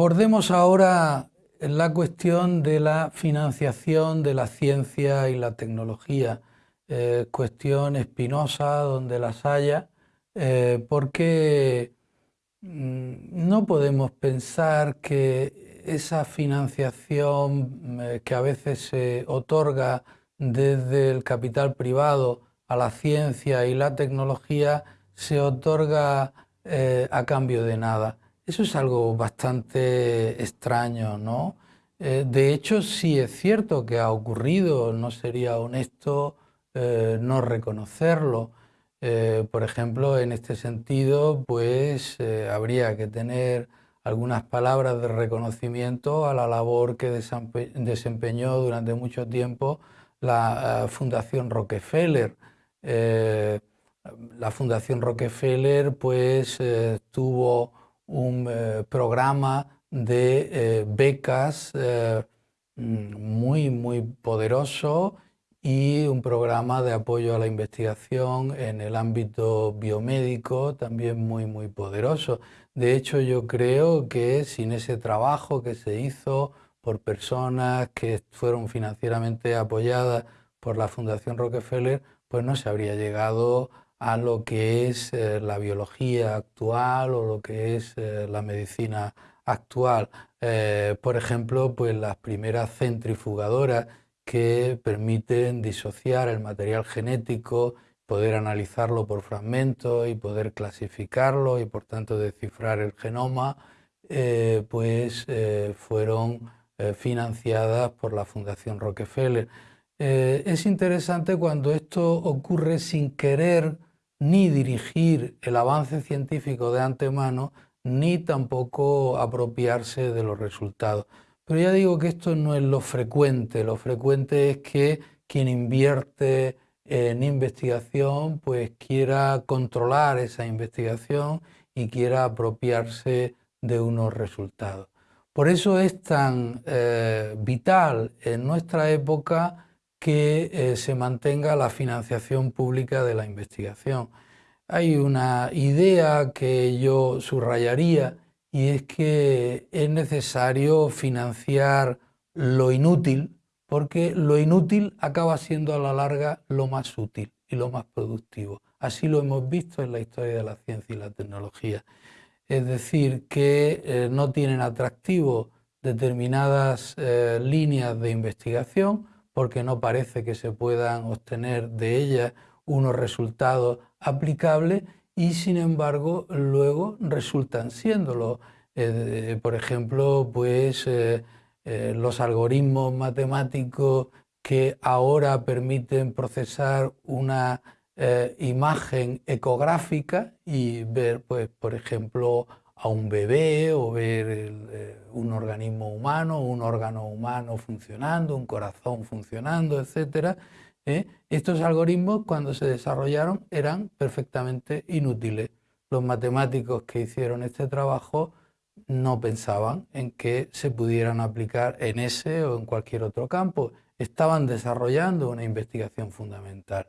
Abordemos ahora la cuestión de la financiación de la ciencia y la tecnología, eh, cuestión espinosa donde las haya, eh, porque mm, no podemos pensar que esa financiación eh, que a veces se otorga desde el capital privado a la ciencia y la tecnología se otorga a cambio de nada. Eso es algo bastante extraño, ¿no? Eh, de hecho, sí es cierto que ha ocurrido, no sería honesto eh, no reconocerlo. Eh, por ejemplo, en este sentido, pues habría que tener algunas palabras de reconocimiento a la labor que desempeñó durante mucho tiempo la Fundación Rockefeller. la Fundación Rockefeller pues tuvo un eh, programa de eh, becas eh, muy, muy poderoso y un programa de apoyo a la investigación en el ámbito biomédico también muy, muy poderoso. De hecho, yo creo que sin ese trabajo que se hizo por personas que fueron financieramente apoyadas por la Fundación Rockefeller, pues no se habría llegado a lo que es eh, la biología actual o lo que es eh, la medicina actual. Eh, por ejemplo, pues las primeras centrifugadoras que permiten disociar el material genético, poder analizarlo por fragmentos y poder clasificarlo y por tanto descifrar el genoma, pues fueron financiadas por la Fundación Rockefeller. es interesante cuando esto ocurre sin querer ni dirigir el avance científico de antemano, ni tampoco apropiarse de los resultados. Pero ya digo que esto no es lo frecuente, lo frecuente es que quien invierte en investigación pues quiera controlar esa investigación y quiera apropiarse de unos resultados. Por eso es tan eh, vital en nuestra época que eh, se mantenga la financiación pública de la investigación. Hay una idea que yo subrayaría y es que es necesario financiar lo inútil porque lo inútil acaba siendo a la larga lo más útil y lo más productivo. Así lo hemos visto en la historia de la ciencia y la tecnología. Es decir, que eh, no tienen atractivo determinadas eh, líneas de investigación porque no parece que se puedan obtener de ellas unos resultados aplicables y sin embargo luego resultan siéndolo. Eh, por ejemplo, pues eh, eh, los algoritmos matemáticos que ahora permiten procesar una imagen ecográfica y ver, pues, por ejemplo, a un bebé o ver eh, un organismo humano, un órgano humano funcionando, un corazón funcionando, etc. ¿eh? Estos algoritmos cuando se desarrollaron eran perfectamente inútiles. Los matemáticos que hicieron este trabajo no pensaban en que se pudieran aplicar en ese o en cualquier otro campo. Estaban desarrollando una investigación fundamental.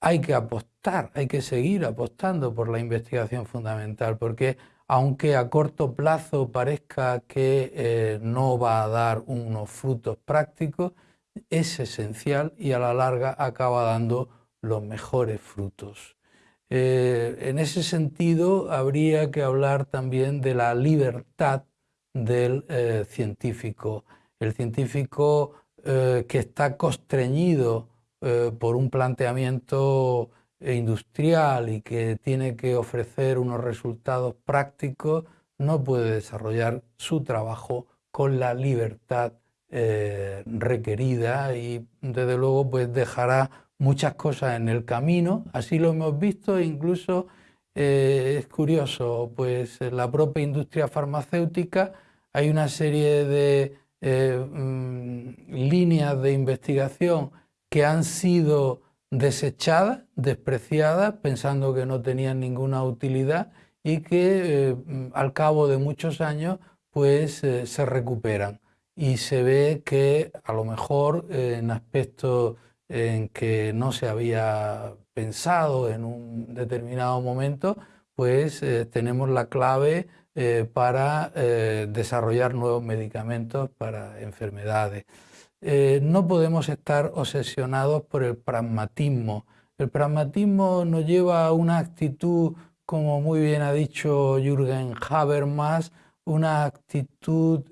Hay que apostar, hay que seguir apostando por la investigación fundamental porque aunque a corto plazo parezca que eh, no va a dar unos frutos prácticos, es esencial y a la larga acaba dando los mejores frutos. Eh, en ese sentido, habría que hablar también de la libertad del eh, científico. El científico que está constreñido por un planteamiento industrial y que tiene que ofrecer unos resultados prácticos, no puede desarrollar su trabajo con la libertad eh, requerida y desde luego pues dejará muchas cosas en el camino, así lo hemos visto, incluso eh, es curioso, pues en la propia industria farmacéutica hay una serie de eh, mm, líneas de investigación que han sido desechadas, despreciadas, pensando que no tenían ninguna utilidad y que eh, al cabo de muchos años pues eh, se recuperan y se ve que a lo mejor eh, en aspectos en que no se había pensado en un determinado momento, pues tenemos la clave para desarrollar nuevos medicamentos para enfermedades. No podemos estar obsesionados por el pragmatismo. El pragmatismo nos lleva a una actitud, como muy bien ha dicho Jürgen Habermas, una actitud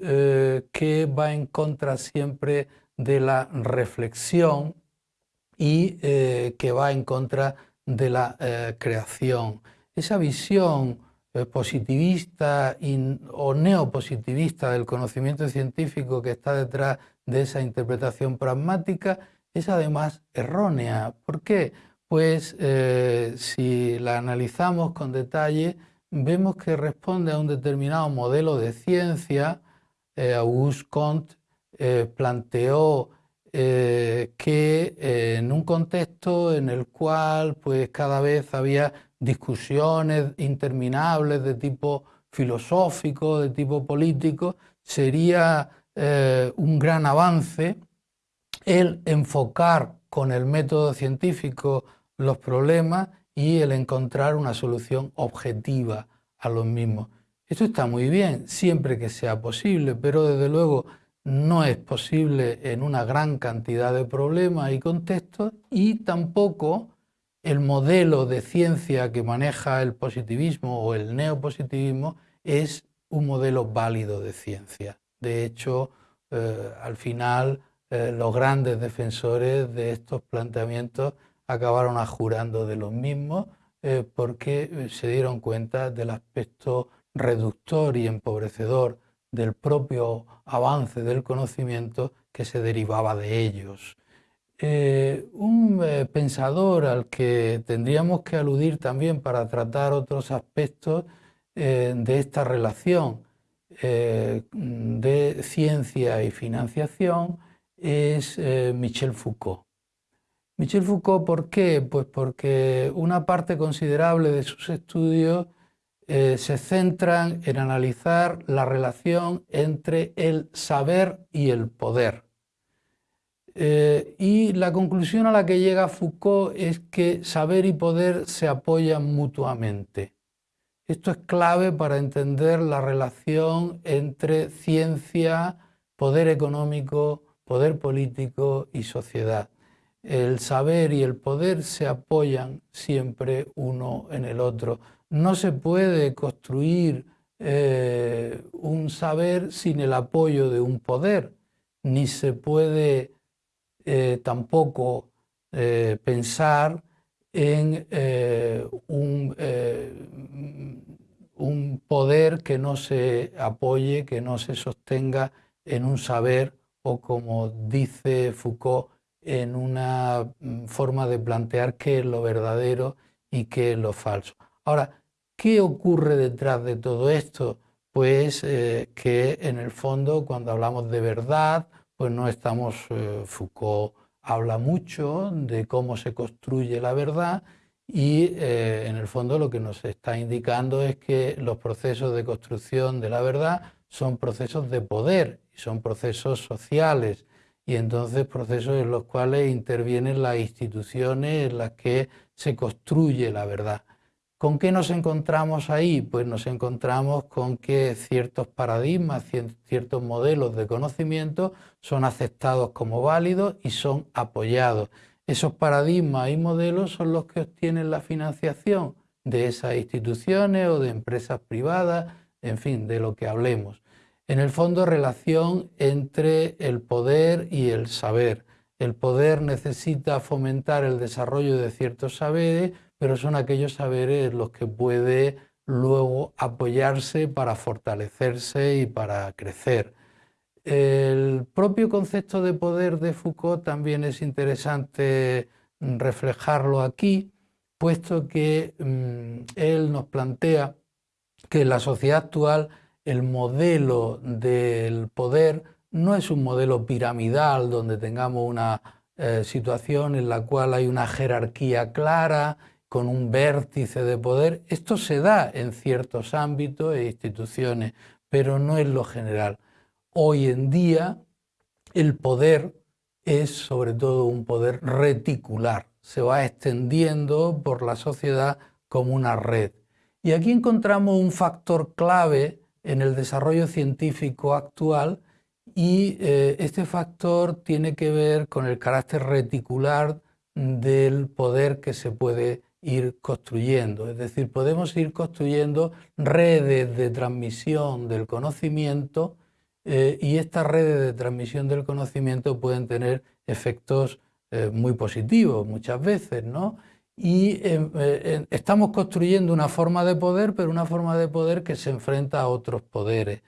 que va en contra siempre de la reflexión y que va en contra de la creación. Esa visión eh, positivista o neopositivista del conocimiento científico que está detrás de esa interpretación pragmática es además errónea. ¿Por qué? Pues eh, si la analizamos con detalle, vemos que responde a un determinado modelo de ciencia. Eh, Auguste Comte planteó que en un contexto en el cual pues, cada vez había discusiones interminables de tipo filosófico, de tipo político, sería eh, un gran avance el enfocar con el método científico los problemas y el encontrar una solución objetiva a los mismos. Esto está muy bien, siempre que sea posible, pero desde luego no es posible en una gran cantidad de problemas y contextos y tampoco el modelo de ciencia que maneja el positivismo o el neopositivismo es un modelo válido de ciencia. De hecho, eh, al final eh, los grandes defensores de estos planteamientos acabaron ajurando de los mismos eh, porque se dieron cuenta del aspecto reductor y empobrecedor del propio avance del conocimiento que se derivaba de ellos. Eh, un eh, pensador al que tendríamos que aludir también para tratar otros aspectos eh, de esta relación de ciencia y financiación es Michel Foucault. Michel Foucault, ¿por qué? Pues porque una parte considerable de sus estudios se centran en analizar la relación entre el saber y el poder. Eh, y la conclusión a la que llega Foucault es que saber y poder se apoyan mutuamente. Esto es clave para entender la relación entre ciencia, poder económico, poder político y sociedad. El saber y el poder se apoyan siempre uno en el otro. No se puede construir eh, un saber sin el apoyo de un poder, ni se puede eh, tampoco eh, pensar en eh, un, un, poder que no se apoye, que no se sostenga en un saber o como dice Foucault, en una mm, forma de plantear qué es lo verdadero y qué es lo falso. Ahora, ¿qué ocurre detrás de todo esto? Pues que en el fondo cuando hablamos de verdad pues no estamos, eh, Foucault habla mucho de cómo se construye la verdad y eh, en el fondo lo que nos está indicando es que los procesos de construcción de la verdad son procesos de poder son procesos sociales y entonces procesos en los cuales intervienen las instituciones en las que se construye la verdad. ¿Con qué nos encontramos ahí? Pues nos encontramos con que ciertos paradigmas, ciertos modelos de conocimiento son aceptados como válidos y son apoyados. Esos paradigmas y modelos son los que obtienen la financiación de esas instituciones o de empresas privadas, en fin, de lo que hablemos. En el fondo, relación entre el poder y el saber. El poder necesita fomentar el desarrollo de ciertos saberes pero son aquellos saberes los que puede luego apoyarse para fortalecerse y para crecer. El propio concepto de poder de Foucault también es interesante reflejarlo aquí, puesto que mm, él nos plantea que en la sociedad actual el modelo del poder no es un modelo piramidal donde tengamos una eh, situación en la cual hay una jerarquía clara con un vértice de poder. Esto se da en ciertos ámbitos e instituciones, pero no es lo general. Hoy en día el poder es sobre todo un poder reticular, se va extendiendo por la sociedad como una red. Y aquí encontramos un factor clave en el desarrollo científico actual y eh, este factor tiene que ver con el carácter reticular del poder que se puede ir construyendo. Es decir, podemos ir construyendo redes de transmisión del conocimiento eh, y estas redes de transmisión del conocimiento pueden tener efectos eh, muy positivos muchas veces, ¿no? Y eh, estamos construyendo una forma de poder, pero una forma de poder que se enfrenta a otros poderes.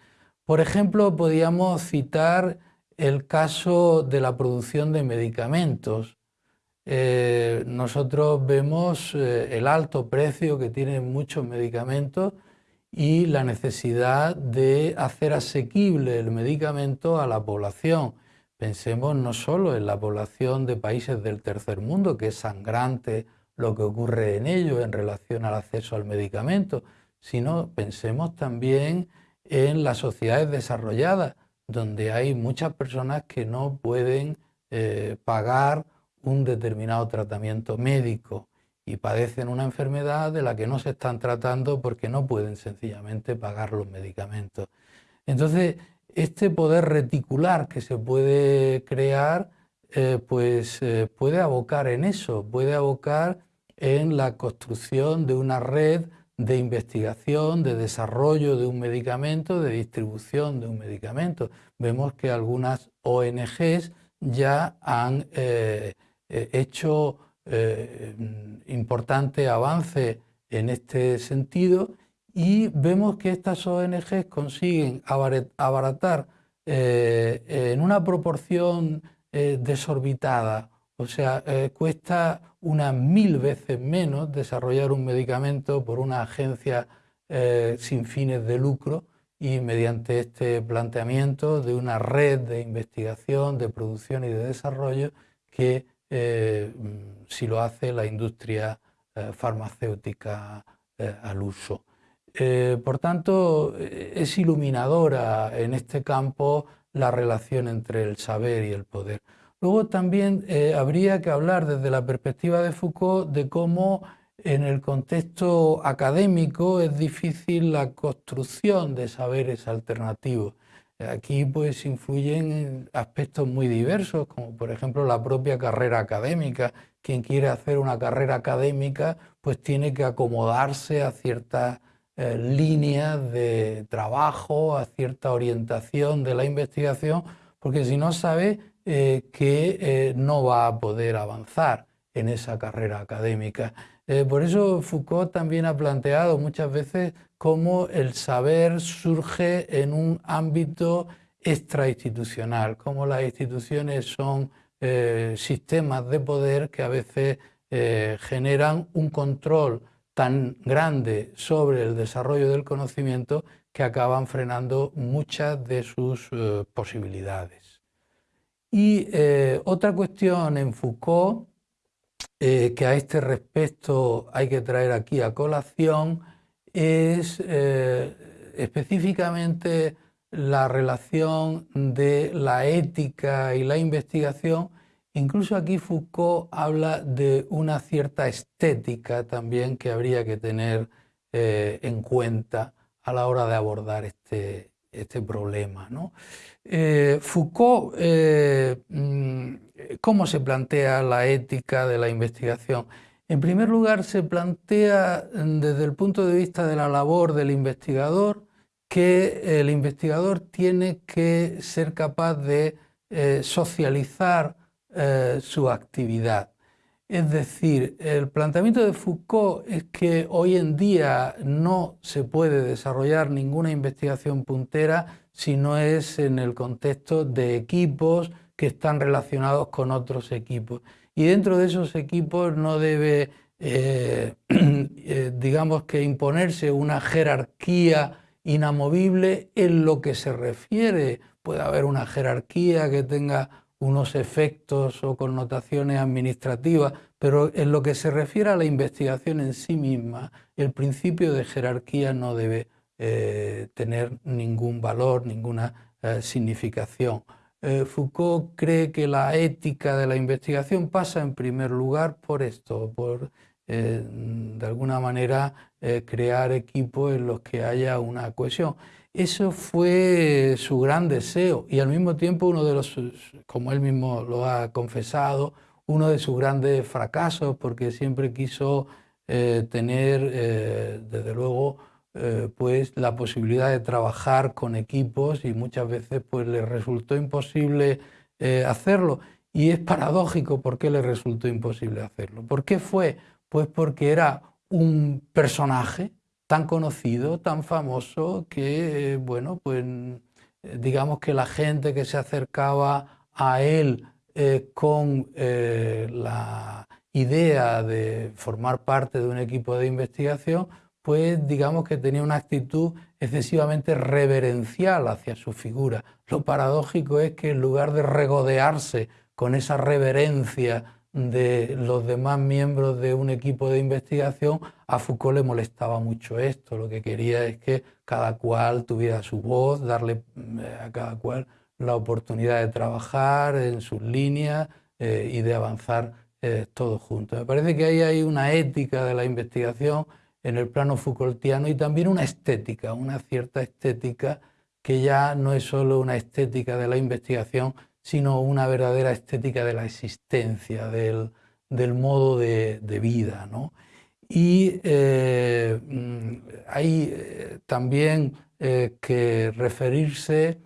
Por ejemplo, podríamos citar el caso de la producción de medicamentos. Eh, nosotros vemos eh, el alto precio que tienen muchos medicamentos y la necesidad de hacer asequible el medicamento a la población. Pensemos no solo en la población de países del tercer mundo, que es sangrante lo que ocurre en ellos en relación al acceso al medicamento, sino pensemos también en las sociedades desarrolladas, donde hay muchas personas que no pueden eh, pagar un determinado tratamiento médico y padecen una enfermedad de la que no se están tratando porque no pueden sencillamente pagar los medicamentos. Entonces, este poder reticular que se puede crear, eh, pues eh, puede abocar en eso, puede abocar en la construcción de una red de investigación, de desarrollo de un medicamento, de distribución de un medicamento. Vemos que algunas ONGs ya han eh, hecho eh, importante avance en este sentido y vemos que estas ONGs consiguen abaratar en una proporción desorbitada, o sea, cuesta unas mil veces menos desarrollar un medicamento por una agencia sin fines de lucro y mediante este planteamiento de una red de investigación, de producción y de desarrollo que eh, si lo hace la industria eh, farmacéutica eh, al uso. por tanto, es iluminadora en este campo la relación entre el saber y el poder. Luego también habría que hablar desde la perspectiva de Foucault de cómo en el contexto académico es difícil la construcción de saberes alternativos. Aquí pues influyen aspectos muy diversos, como por ejemplo la propia carrera académica. Quien quiere hacer una carrera académica pues tiene que acomodarse a ciertas eh, líneas de trabajo, a cierta orientación de la investigación, porque si no sabe eh, que eh, no va a poder avanzar en esa carrera académica. Por eso Foucault también ha planteado muchas veces cómo el saber surge en un ámbito extrainstitucional, cómo las instituciones son eh, sistemas de poder que a veces eh, generan un control tan grande sobre el desarrollo del conocimiento que acaban frenando muchas de sus eh, posibilidades. Y otra cuestión en Foucault, que a este respecto hay que traer aquí a colación, es eh, específicamente la relación de la ética y la investigación. Incluso aquí Foucault habla de una cierta estética también que habría que tener eh, en cuenta a la hora de abordar este, este problema. Eh, Foucault, mm, ¿cómo se plantea la ética de la investigación? En primer lugar, se plantea mm, desde el punto de vista de la labor del investigador que el investigador tiene que ser capaz de eh, socializar eh, su actividad. Es decir, el planteamiento de Foucault es que hoy en día no se puede desarrollar ninguna investigación puntera si no es en el contexto de equipos que están relacionados con otros equipos y dentro de esos equipos no debe, eh, eh, digamos que imponerse una jerarquía inamovible en lo que se refiere. Puede haber una jerarquía que tenga unos efectos o connotaciones administrativas, pero en lo que se refiere a la investigación en sí misma, el principio de jerarquía no debe eh, tener ningún valor, ninguna significación. Eh, Foucault cree que la ética de la investigación pasa en primer lugar por esto, por de alguna manera crear equipos en los que haya una cohesión. Eso fue su gran deseo y al mismo tiempo uno de los, como él mismo lo ha confesado, uno de sus grandes fracasos porque siempre quiso tener, desde luego, eh, pues la posibilidad de trabajar con equipos y muchas veces pues le resultó imposible eh, hacerlo. Y es paradójico por qué le resultó imposible hacerlo. ¿Por qué fue? Pues porque era un personaje tan conocido, tan famoso, que, bueno, pues digamos que la gente que se acercaba a él eh, con la idea de formar parte de un equipo de investigación, pues digamos que tenía una actitud excesivamente reverencial hacia su figura. Lo paradójico es que en lugar de regodearse con esa reverencia de los demás miembros de un equipo de investigación, a Foucault le molestaba mucho esto. Lo que quería es que cada cual tuviera su voz, darle eh, a cada cual la oportunidad de trabajar en sus líneas eh, y de avanzar eh, todos juntos. Me parece que ahí hay una ética de la investigación en el plano Foucaultiano y también una estética, una cierta estética que ya no es solo una estética de la investigación, sino una verdadera estética de la existencia, del, modo de, vida. Y eh, mm, hay eh, también eh, que referirse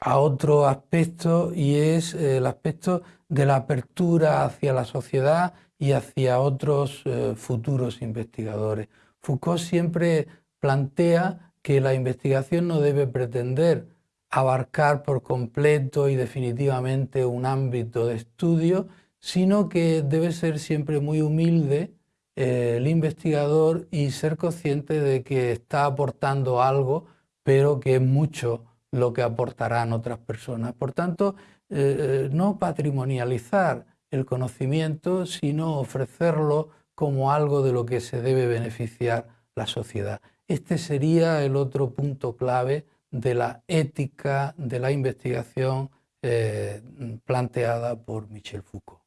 a otro aspecto y es el aspecto de la apertura hacia la sociedad y hacia otros futuros investigadores. Foucault siempre plantea que la investigación no debe pretender abarcar por completo y definitivamente un ámbito de estudio, sino que debe ser siempre muy humilde eh, el investigador y ser consciente de que está aportando algo, pero que es mucho lo que aportarán otras personas. Por tanto, eh, no patrimonializar el conocimiento, sino ofrecerlo como algo de lo que se debe beneficiar la sociedad. Este sería el otro punto clave de la ética de la investigación eh, planteada por Michel Foucault.